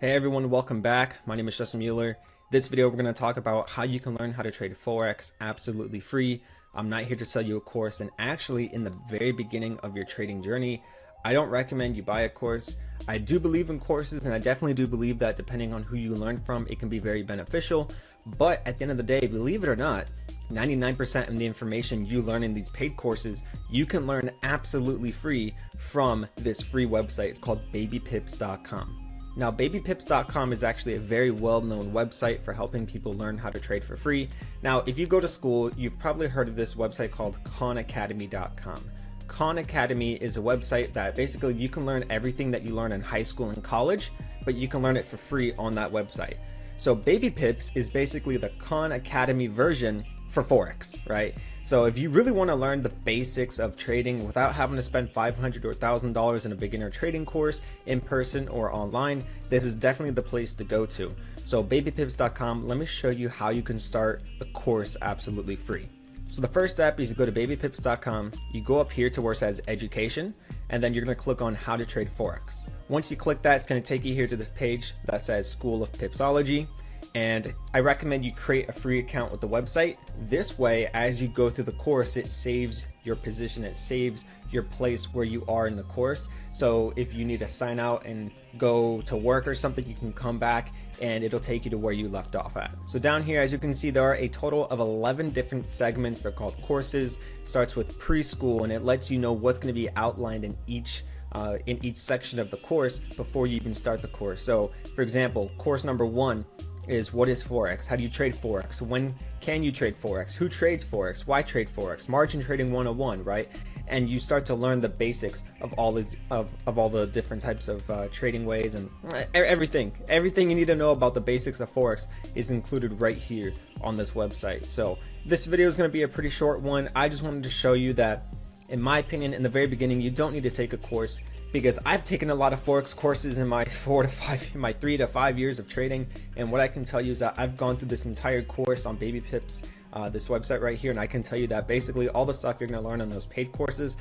Hey everyone, welcome back. My name is Justin Mueller. This video we're going to talk about how you can learn how to trade Forex absolutely free. I'm not here to sell you a course and actually in the very beginning of your trading journey, I don't recommend you buy a course. I do believe in courses and I definitely do believe that depending on who you learn from, it can be very beneficial. But at the end of the day, believe it or not, 99% of the information you learn in these paid courses, you can learn absolutely free from this free website. It's called babypips.com. Now, babypips.com is actually a very well-known website for helping people learn how to trade for free. Now, if you go to school, you've probably heard of this website called khanacademy.com. Khan Academy is a website that basically you can learn everything that you learn in high school and college, but you can learn it for free on that website. So Baby Pips is basically the Khan Academy version for Forex, right? So if you really want to learn the basics of trading without having to spend 500 or $1,000 in a beginner trading course in person or online, this is definitely the place to go to. So babypips.com, let me show you how you can start a course absolutely free. So the first step is you go to babypips.com, you go up here to where it says education, and then you're gonna click on how to trade Forex. Once you click that, it's gonna take you here to this page that says School of Pipsology and I recommend you create a free account with the website. This way, as you go through the course, it saves your position, it saves your place where you are in the course. So if you need to sign out and go to work or something, you can come back and it'll take you to where you left off at. So down here, as you can see, there are a total of 11 different segments. They're called courses. It starts with preschool and it lets you know what's gonna be outlined in each uh, in each section of the course before you even start the course. So for example, course number one is what is Forex? How do you trade Forex? When can you trade Forex? Who trades Forex? Why trade Forex? Margin trading 101, right? And you start to learn the basics of all these of, of all the different types of uh, trading ways and everything. Everything you need to know about the basics of Forex is included right here on this website. So this video is going to be a pretty short one. I just wanted to show you that in my opinion, in the very beginning, you don't need to take a course because I've taken a lot of Forex courses in my four to five, my three to five years of trading. And what I can tell you is that I've gone through this entire course on Baby Pips, uh, this website right here. And I can tell you that basically all the stuff you're going to learn on those paid courses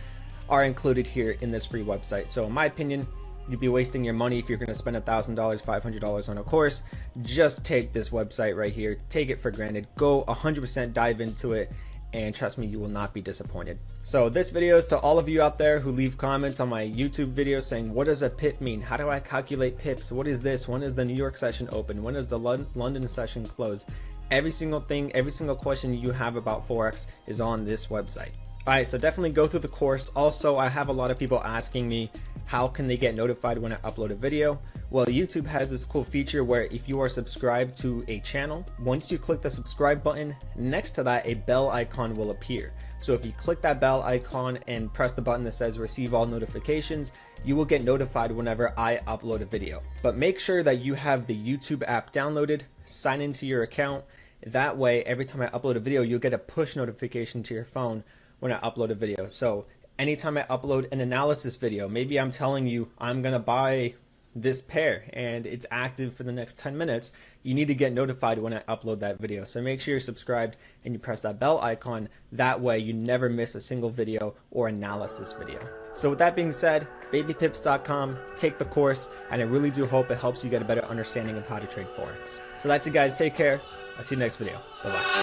are included here in this free website. So in my opinion, you'd be wasting your money if you're going to spend a $1,000, $500 on a course. Just take this website right here, take it for granted, go 100% dive into it and trust me, you will not be disappointed. So this video is to all of you out there who leave comments on my YouTube video saying, what does a pip mean? How do I calculate pips? What is this? When is the New York session open? When is the London session close? Every single thing, every single question you have about Forex is on this website. All right, so definitely go through the course. Also, I have a lot of people asking me, how can they get notified when I upload a video? Well, YouTube has this cool feature where if you are subscribed to a channel, once you click the subscribe button, next to that, a bell icon will appear. So if you click that bell icon and press the button that says receive all notifications, you will get notified whenever I upload a video. But make sure that you have the YouTube app downloaded, sign into your account. That way, every time I upload a video, you'll get a push notification to your phone when I upload a video. So anytime I upload an analysis video, maybe I'm telling you I'm gonna buy this pair and it's active for the next 10 minutes, you need to get notified when I upload that video. So make sure you're subscribed and you press that bell icon. That way you never miss a single video or analysis video. So with that being said, babypips.com, take the course, and I really do hope it helps you get a better understanding of how to trade Forex. So that's it guys, take care. I'll see you next video. Bye-bye.